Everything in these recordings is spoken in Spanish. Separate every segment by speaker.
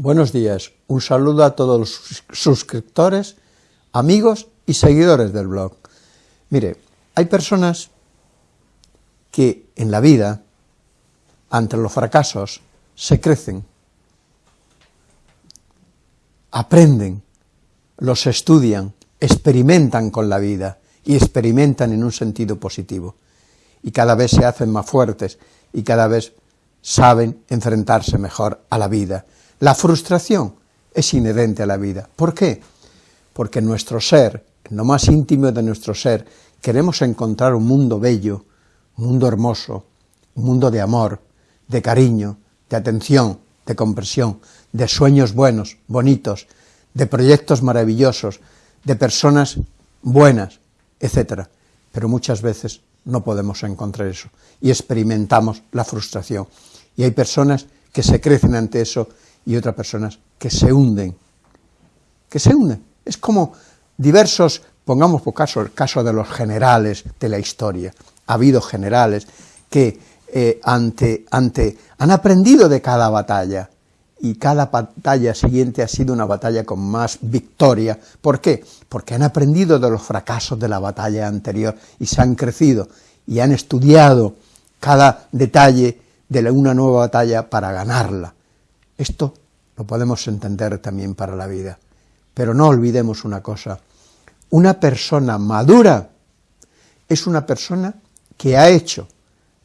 Speaker 1: Buenos días, un saludo a todos los suscriptores, amigos y seguidores del blog. Mire, hay personas que en la vida, ante los fracasos, se crecen, aprenden, los estudian, experimentan con la vida y experimentan en un sentido positivo. Y cada vez se hacen más fuertes y cada vez saben enfrentarse mejor a la vida la frustración es inherente a la vida. ¿Por qué? Porque nuestro ser, en lo más íntimo de nuestro ser, queremos encontrar un mundo bello, un mundo hermoso, un mundo de amor, de cariño, de atención, de comprensión, de sueños buenos, bonitos, de proyectos maravillosos, de personas buenas, etc. Pero muchas veces no podemos encontrar eso y experimentamos la frustración. Y hay personas que se crecen ante eso y otras personas que se hunden, que se hunden. Es como diversos, pongamos por caso el caso de los generales de la historia. Ha habido generales que eh, ante, ante, han aprendido de cada batalla, y cada batalla siguiente ha sido una batalla con más victoria. ¿Por qué? Porque han aprendido de los fracasos de la batalla anterior y se han crecido y han estudiado cada detalle de una nueva batalla para ganarla. Esto lo podemos entender también para la vida. Pero no olvidemos una cosa, una persona madura es una persona que ha hecho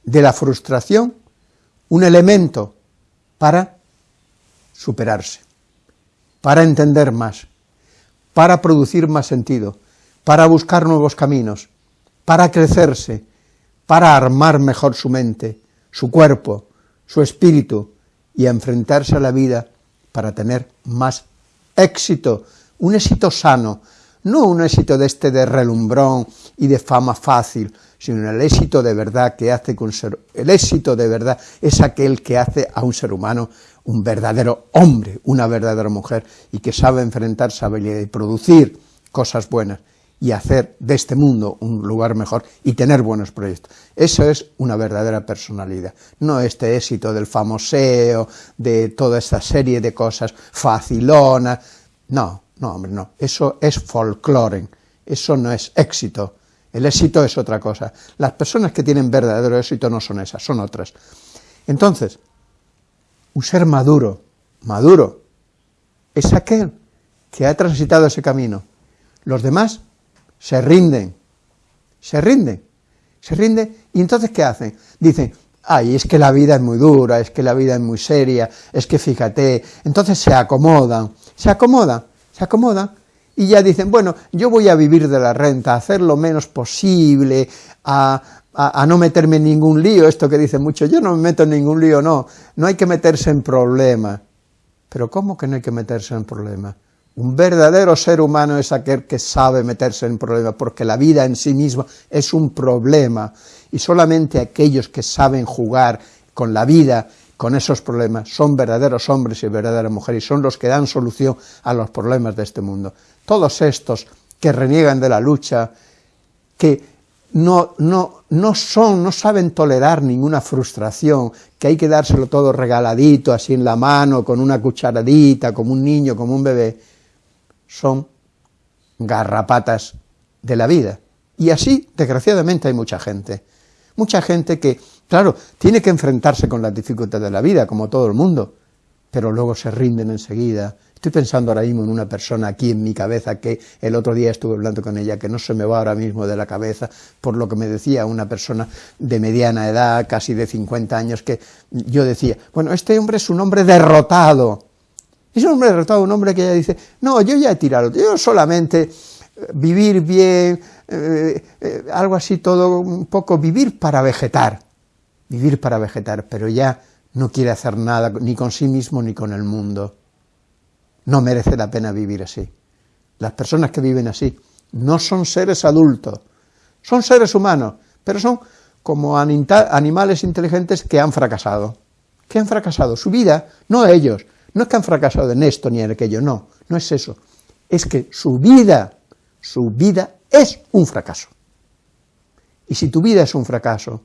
Speaker 1: de la frustración un elemento para superarse, para entender más, para producir más sentido, para buscar nuevos caminos, para crecerse, para armar mejor su mente, su cuerpo, su espíritu, y a enfrentarse a la vida para tener más éxito, un éxito sano, no un éxito de este de relumbrón y de fama fácil, sino el éxito de verdad que hace un ser, el éxito de verdad es aquel que hace a un ser humano un verdadero hombre, una verdadera mujer, y que sabe enfrentarse y producir cosas buenas, y hacer de este mundo un lugar mejor y tener buenos proyectos. Eso es una verdadera personalidad, no este éxito del famoseo, de toda esta serie de cosas facilonas, no, no, hombre, no, eso es folclore, eso no es éxito, el éxito es otra cosa. Las personas que tienen verdadero éxito no son esas, son otras. Entonces, un ser maduro, maduro, es aquel que ha transitado ese camino. Los demás se rinden, se rinden, se rinden, y entonces ¿qué hacen? Dicen, ay, es que la vida es muy dura, es que la vida es muy seria, es que fíjate, entonces se acomodan, se acomodan, se acomodan, y ya dicen, bueno, yo voy a vivir de la renta, a hacer lo menos posible, a, a, no meterme en ningún lío, esto que dicen mucho, yo no me meto en ningún lío, no, no hay que meterse en problemas. Pero ¿cómo que no hay que meterse en problemas? Un verdadero ser humano es aquel que sabe meterse en problemas, porque la vida en sí misma es un problema, y solamente aquellos que saben jugar con la vida, con esos problemas, son verdaderos hombres y verdaderas mujeres, y son los que dan solución a los problemas de este mundo. Todos estos que reniegan de la lucha, que no, no, no son, no saben tolerar ninguna frustración, que hay que dárselo todo regaladito, así en la mano, con una cucharadita, como un niño, como un bebé, son garrapatas de la vida. Y así, desgraciadamente, hay mucha gente. Mucha gente que, claro, tiene que enfrentarse con las dificultades de la vida, como todo el mundo, pero luego se rinden enseguida. Estoy pensando ahora mismo en una persona aquí en mi cabeza que el otro día estuve hablando con ella, que no se me va ahora mismo de la cabeza, por lo que me decía una persona de mediana edad, casi de 50 años, que yo decía, bueno, este hombre es un hombre derrotado, es un hombre derrotado, un hombre que ya dice, no, yo ya he tirado, yo solamente eh, vivir bien, eh, eh, algo así todo, un poco vivir para vegetar, vivir para vegetar, pero ya no quiere hacer nada ni con sí mismo ni con el mundo. No merece la pena vivir así. Las personas que viven así no son seres adultos, son seres humanos, pero son como animales inteligentes que han fracasado, que han fracasado su vida, no ellos, no es que han fracasado en esto ni en aquello, no, no es eso. Es que su vida, su vida es un fracaso. Y si tu vida es un fracaso,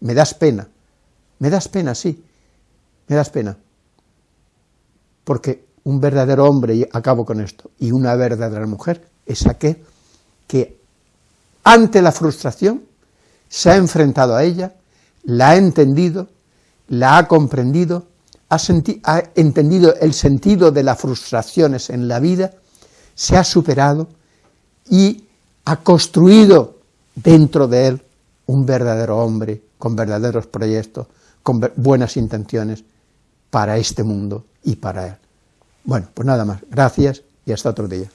Speaker 1: me das pena, me das pena, sí, me das pena. Porque un verdadero hombre, y acabo con esto, y una verdadera mujer, es aquel que ante la frustración se ha enfrentado a ella, la ha entendido, la ha comprendido, ha, entendido el sentido de las frustraciones en la vida, se ha superado y ha construido dentro de él un verdadero hombre con verdaderos proyectos, con buenas intenciones para este mundo y para él. Bueno, pues nada más. Gracias y hasta otro día.